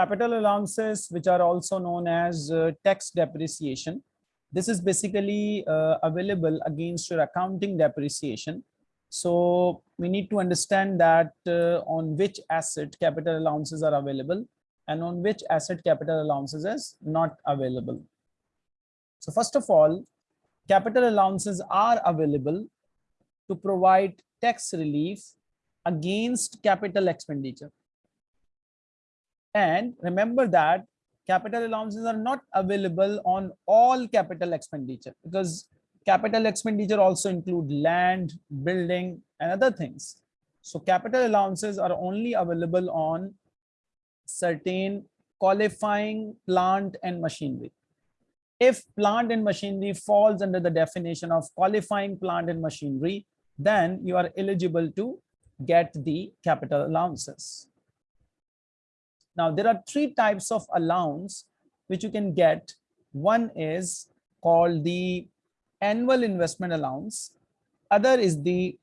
capital allowances, which are also known as uh, tax depreciation. This is basically uh, available against your accounting depreciation. So we need to understand that uh, on which asset capital allowances are available and on which asset capital allowances is not available. So first of all, capital allowances are available to provide tax relief against capital expenditure. And remember that capital allowances are not available on all capital expenditure because capital expenditure also include land, building, and other things. So capital allowances are only available on certain qualifying plant and machinery. If plant and machinery falls under the definition of qualifying plant and machinery, then you are eligible to get the capital allowances. Now, there are three types of allowance which you can get. One is called the annual investment allowance. Other is the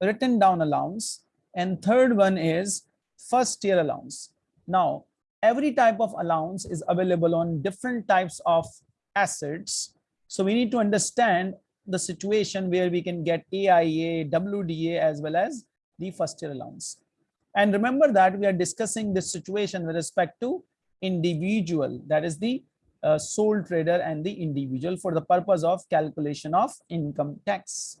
written down allowance. And third one is first year allowance. Now, every type of allowance is available on different types of assets. So we need to understand the situation where we can get AIA, WDA, as well as the first year allowance. And remember that we are discussing this situation with respect to individual, that is the uh, sole trader and the individual for the purpose of calculation of income tax.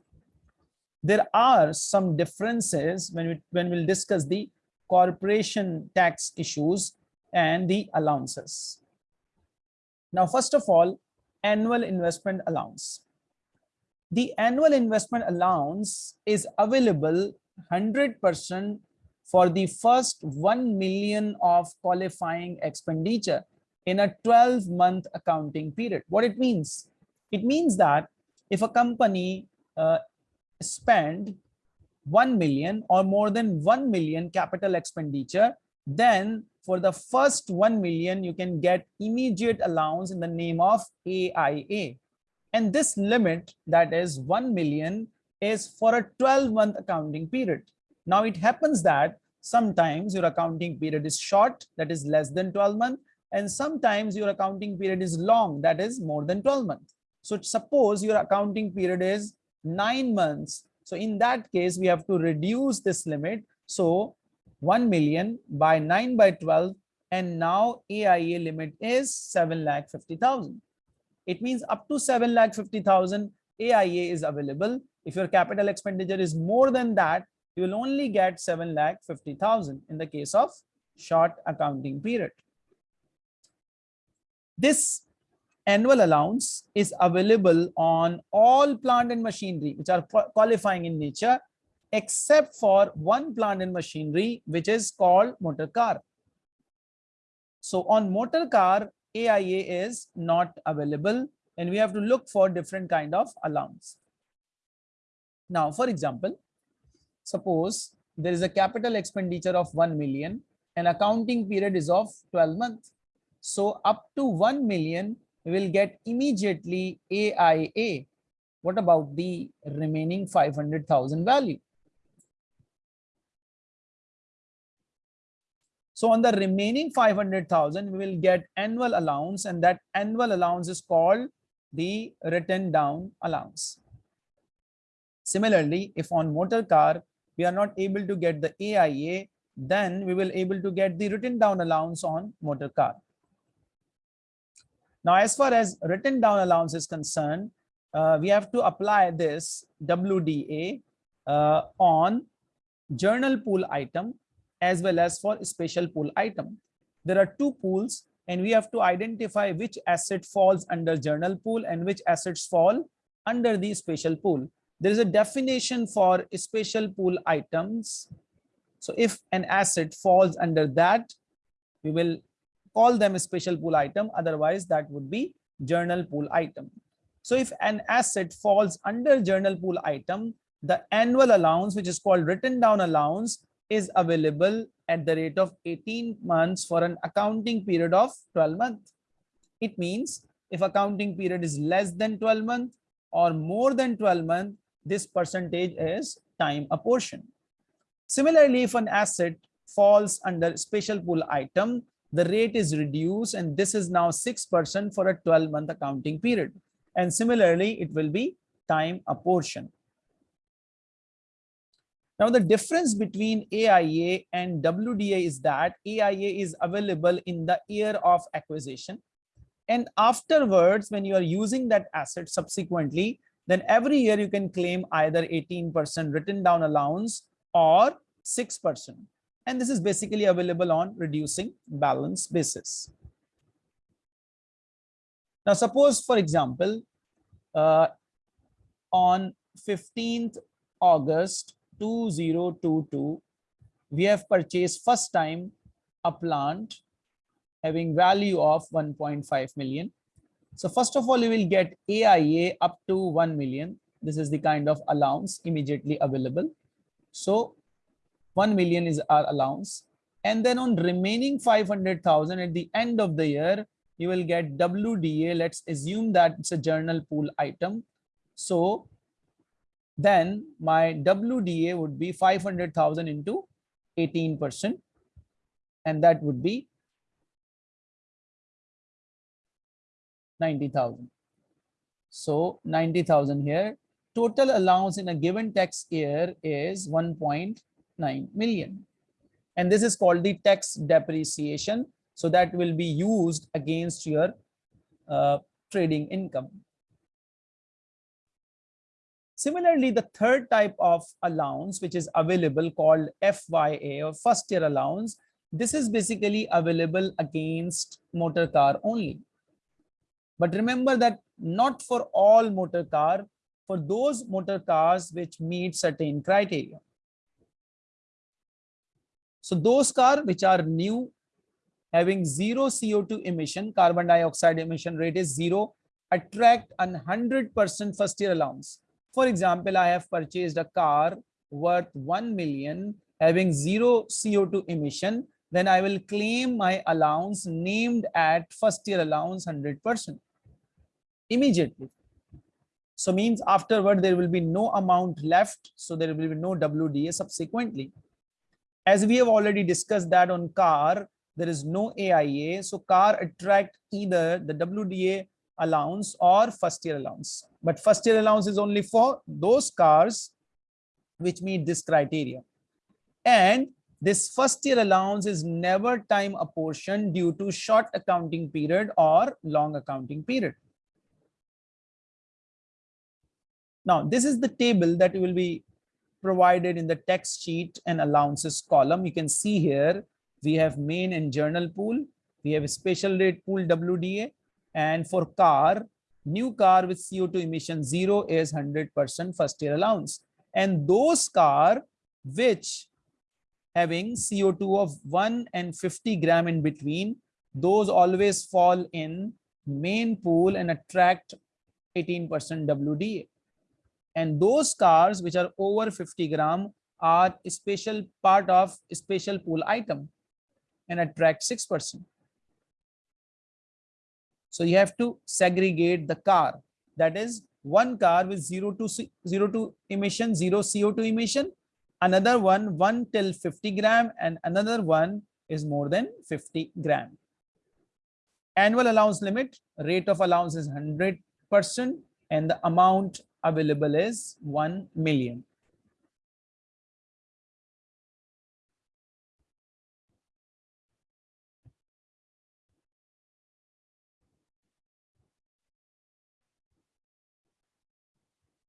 There are some differences when we when we'll discuss the corporation tax issues and the allowances. Now, first of all, annual investment allowance. The annual investment allowance is available 100% for the first 1 million of qualifying expenditure in a 12 month accounting period. What it means? It means that if a company uh, spend 1 million or more than 1 million capital expenditure, then for the first 1 million, you can get immediate allowance in the name of AIA. And this limit that is 1 million is for a 12 month accounting period. Now it happens that sometimes your accounting period is short, that is less than 12 months, and sometimes your accounting period is long, that is more than 12 months. So suppose your accounting period is nine months. So in that case, we have to reduce this limit. So 1 million by 9 by 12, and now AIA limit is 7 lakh 50,000. It means up to 7 lakh 50,000 AIA is available. If your capital expenditure is more than that, you will only get 7 lakh 50,000 in the case of short accounting period. This annual allowance is available on all plant and machinery which are qualifying in nature except for one plant and machinery which is called motor car. So on motor car, AIA is not available and we have to look for different kind of allowance. Now, for example, suppose there is a capital expenditure of 1 million and accounting period is of 12 months. So up to 1 million, we will get immediately AIA. What about the remaining 500,000 value? So on the remaining 500,000, we will get annual allowance and that annual allowance is called the written down allowance. Similarly, if on motor car, we are not able to get the AIA, then we will able to get the written down allowance on motor car. Now, as far as written down allowance is concerned, uh, we have to apply this WDA uh, on journal pool item as well as for special pool item. There are two pools and we have to identify which asset falls under journal pool and which assets fall under the special pool. There is a definition for special pool items. So if an asset falls under that, we will call them a special pool item. Otherwise, that would be journal pool item. So if an asset falls under journal pool item, the annual allowance, which is called written down allowance, is available at the rate of 18 months for an accounting period of 12 months. It means if accounting period is less than 12 months or more than 12 months, this percentage is time apportioned. Similarly, if an asset falls under special pool item, the rate is reduced and this is now 6% for a 12 month accounting period. And similarly, it will be time apportion. Now, the difference between AIA and WDA is that AIA is available in the year of acquisition. And afterwards, when you are using that asset subsequently, then every year you can claim either 18% written down allowance or 6%. And this is basically available on reducing balance basis. Now, suppose, for example, uh, on 15th August 2022, we have purchased first time a plant having value of 1.5 million. So first of all, you will get AIA up to 1 million. This is the kind of allowance immediately available. So 1 million is our allowance. And then on remaining 500,000 at the end of the year, you will get WDA. Let's assume that it's a journal pool item. So then my WDA would be 500,000 into 18%. And that would be 90,000. So 90,000 here. Total allowance in a given tax year is 1.9 million. And this is called the tax depreciation. So that will be used against your uh, trading income. Similarly, the third type of allowance, which is available called FYA or first year allowance, this is basically available against motor car only. But remember that not for all motor car, for those motor cars which meet certain criteria. So those cars which are new, having zero CO2 emission, carbon dioxide emission rate is zero, attract an 100% first year allowance. For example, I have purchased a car worth 1 million having zero CO2 emission, then I will claim my allowance named at first year allowance 100% immediately. So means afterward, there will be no amount left. So there will be no WDA subsequently. As we have already discussed that on car, there is no AIA. So car attract either the WDA allowance or first year allowance. But first year allowance is only for those cars which meet this criteria. And this first year allowance is never time apportioned due to short accounting period or long accounting period. Now, this is the table that will be provided in the text sheet and allowances column. You can see here, we have main and journal pool. We have special rate pool WDA. And for car, new car with CO2 emission zero is 100% first year allowance. And those car which having CO2 of 1 and 50 gram in between, those always fall in main pool and attract 18% WDA. And those cars which are over 50 gram are special part of special pool item and attract 6%. So you have to segregate the car. That is one car with zero to zero to emission, zero CO2 emission, another one 1 till 50 gram, and another one is more than 50 gram. Annual allowance limit, rate of allowance is 100%, and the amount available is 1 million.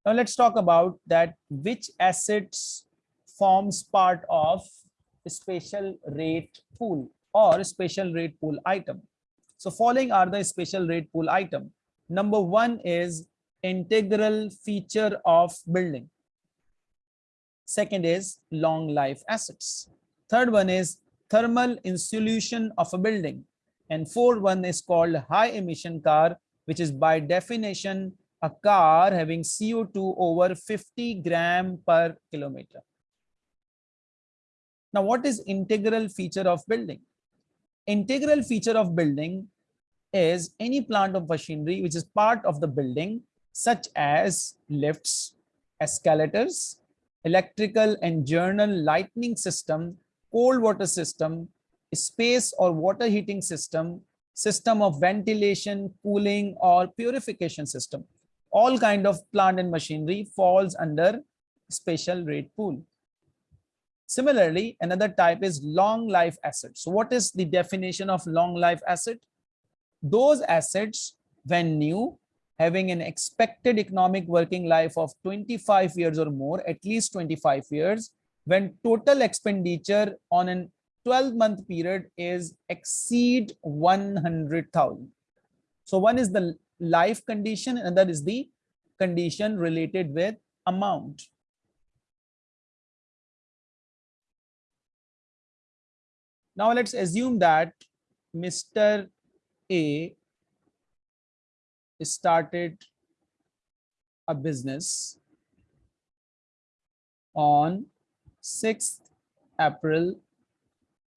Now let's talk about that which assets forms part of special rate pool or special rate pool item. So following are the special rate pool item. Number one is integral feature of building. Second is long life assets. Third one is thermal insulation of a building. And fourth one is called high emission car, which is by definition a car having CO2 over 50 gram per kilometer. Now, what is integral feature of building? Integral feature of building is any plant of machinery which is part of the building such as lifts, escalators, electrical and journal lighting system, cold water system, space or water heating system, system of ventilation, cooling or purification system. All kind of plant and machinery falls under special rate pool. Similarly, another type is long life assets. So what is the definition of long life asset? Those assets when new having an expected economic working life of 25 years or more, at least 25 years, when total expenditure on an 12 month period is exceed 100,000. So one is the life condition and that is the condition related with amount. Now let's assume that Mr. A started a business on 6th April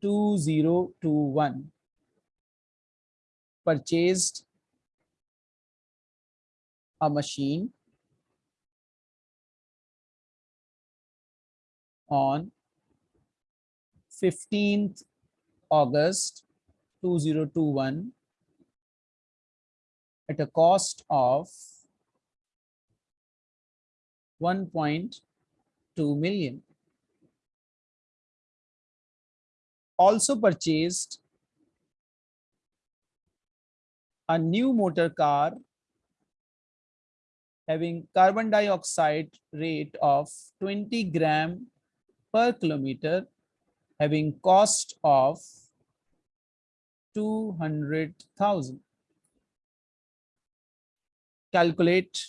2021 purchased a machine on 15th August 2021 at a cost of 1.2 million. Also purchased a new motor car having carbon dioxide rate of 20 gram per kilometer having cost of 200,000 calculate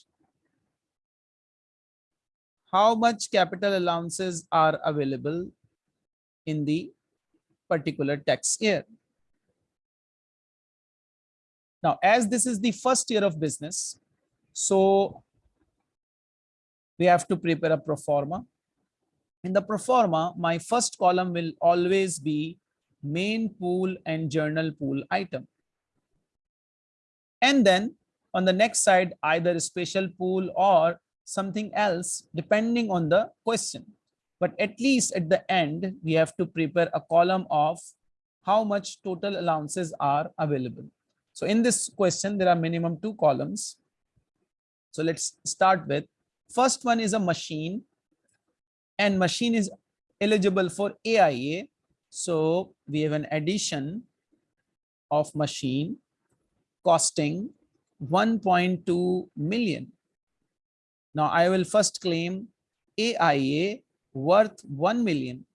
how much capital allowances are available in the particular tax year. Now, as this is the first year of business, so we have to prepare a pro forma. In the pro forma, my first column will always be main pool and journal pool item. And then on the next side, either a special pool or something else, depending on the question. But at least at the end, we have to prepare a column of how much total allowances are available. So in this question, there are minimum two columns. So let's start with first one is a machine and machine is eligible for AIA. So we have an addition of machine costing 1.2 million. Now I will first claim AIA worth 1 million.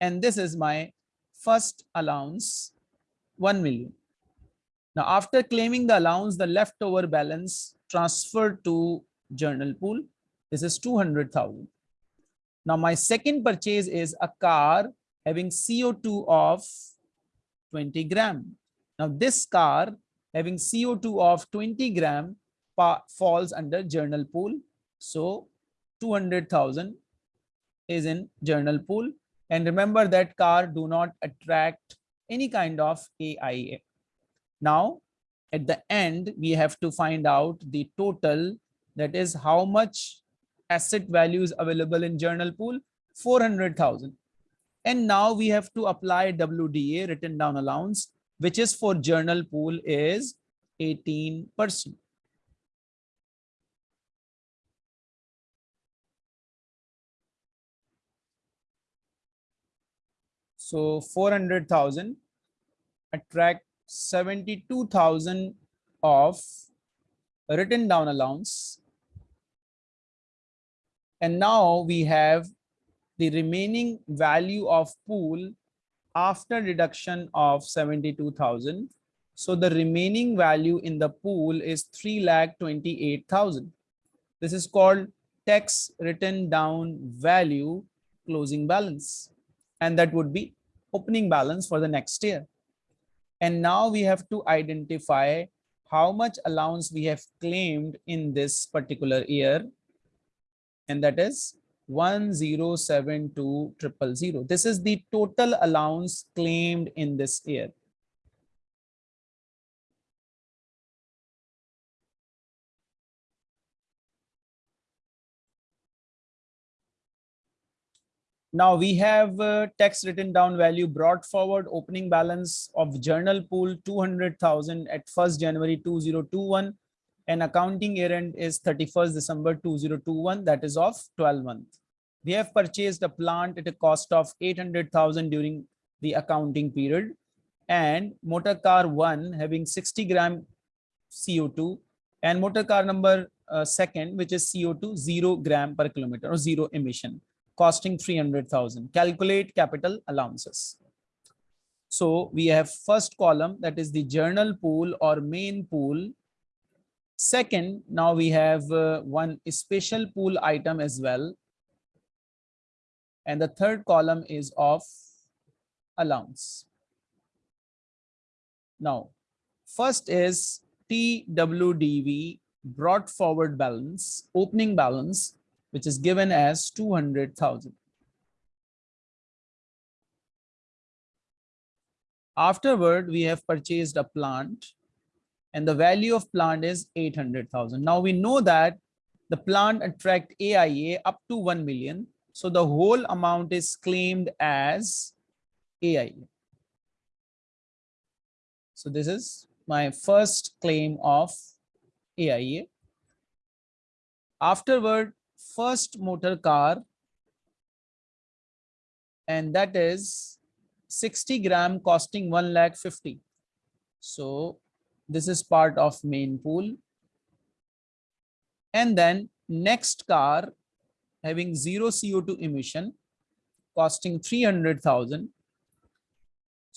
And this is my first allowance, 1 million. Now after claiming the allowance, the leftover balance transferred to journal pool. This is 200,000. Now my second purchase is a car having CO2 of 20 gram. Now this car having CO2 of 20 gram falls under journal pool. So 200,000 is in journal pool. And remember that car do not attract any kind of AIA. Now, at the end, we have to find out the total, that is how much asset values available in journal pool, 400,000. And now we have to apply WDA, written down allowance, which is for journal pool is 18%. So 400,000 attract 72,000 of written down allowance. And now we have the remaining value of pool after deduction of 72,000. So the remaining value in the pool is three lakh 3,28,000. This is called tax written down value closing balance. And that would be opening balance for the next year. And now we have to identify how much allowance we have claimed in this particular year. And that is 1072000. This is the total allowance claimed in this year. Now we have uh, tax written down value brought forward opening balance of journal pool 200,000 at 1st January 2021 and accounting year end is 31st December 2021 that is of 12 month. We have purchased a plant at a cost of 800,000 during the accounting period and motor car one having 60 gram CO2 and motor car number uh, second which is CO2 zero gram per kilometer or zero emission costing 300,000. Calculate capital allowances. So we have first column that is the journal pool or main pool. Second, now we have uh, one special pool item as well. And the third column is of allowance. Now, first is TWDV brought forward balance, opening balance which is given as 200,000. Afterward, we have purchased a plant and the value of plant is 800,000. Now we know that the plant attract AIA up to 1 million. So the whole amount is claimed as AIA. So this is my first claim of AIA. Afterward, first motor car and that is 60 gram costing 1 lakh 50 so this is part of main pool. And then next car having zero co2 emission costing 300000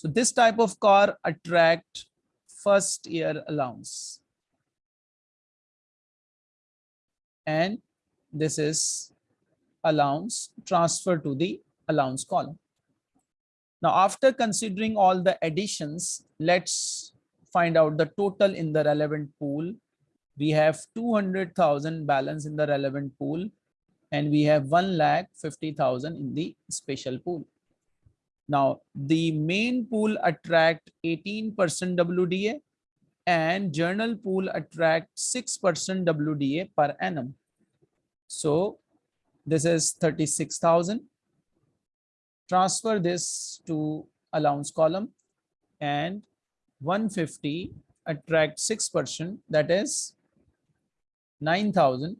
so this type of car attract first year allowance. And this is allowance transfer to the allowance column. Now, after considering all the additions, let's find out the total in the relevant pool. We have 200,000 balance in the relevant pool and we have 1 lakh 50,000 in the special pool. Now, the main pool attract 18% WDA and journal pool attract 6% WDA per annum. So this is 36,000. Transfer this to allowance column and 150 attract 6% that is 9,000.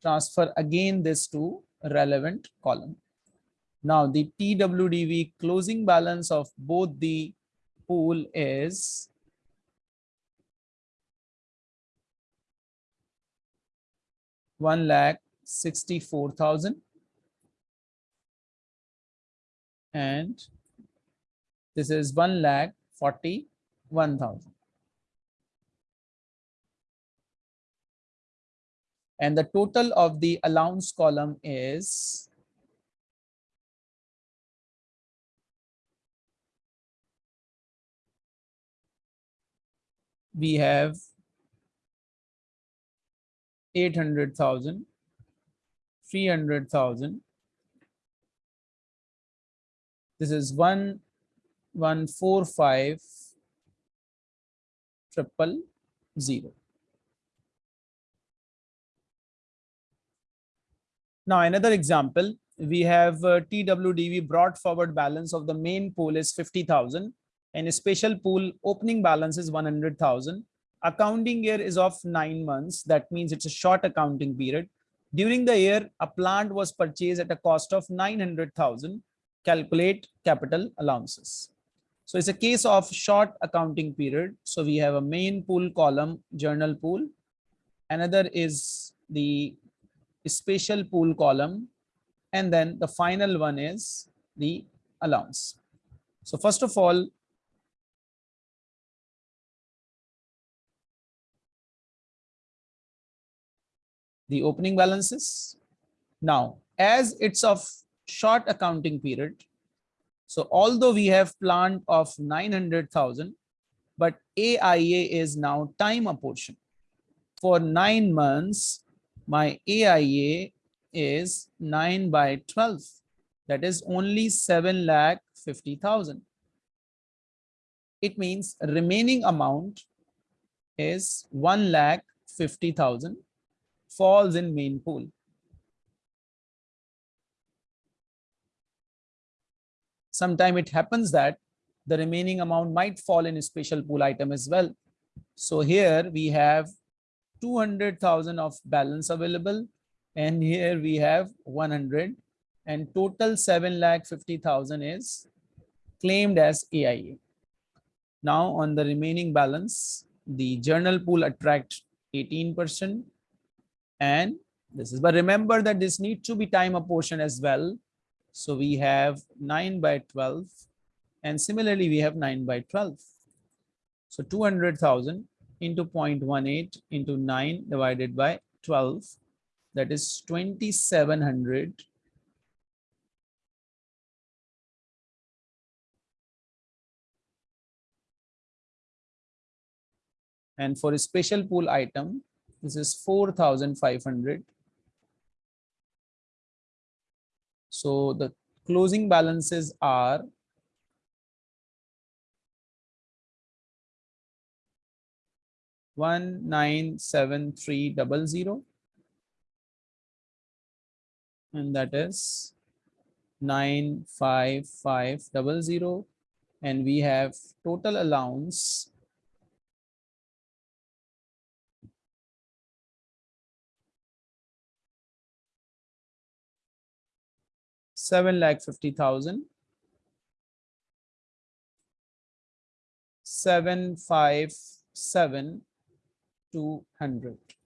Transfer again this to relevant column. Now the TWDV closing balance of both the pool is one lakh sixty-four thousand. And this is one lakh forty-one thousand. And the total of the allowance column is we have 800,000, 300,000. This is one, one, four, five, triple zero. Now another example, we have uh, TWDV brought forward balance of the main pool is 50,000 and a special pool opening balance is 100,000 accounting year is of nine months. That means it's a short accounting period. During the year, a plant was purchased at a cost of 900,000. Calculate capital allowances. So it's a case of short accounting period. So we have a main pool column, journal pool. Another is the special pool column. And then the final one is the allowance. So first of all, the opening balances. Now, as it's of short accounting period, so although we have plant of 900,000, but AIA is now time apportion. For nine months, my AIA is 9 by 12. That is only 7 lakh 50,000. It means remaining amount is 1 lakh 50,000 falls in main pool. Sometime it happens that the remaining amount might fall in a special pool item as well. So here we have 200,000 of balance available and here we have 100 and total 7 lakh 50,000 is claimed as AIA. Now on the remaining balance, the journal pool attract 18% and this is, but remember that this needs to be time apportioned as well. So we have 9 by 12 and similarly we have 9 by 12. So 200,000 into 0.18 into 9 divided by 12 that is 2700 and for a special pool item this is 4500 so the closing balances are one nine seven three double zero and that is nine five five double zero. And we have total allowance seven lakh fifty thousand. Seven five seven two hundred.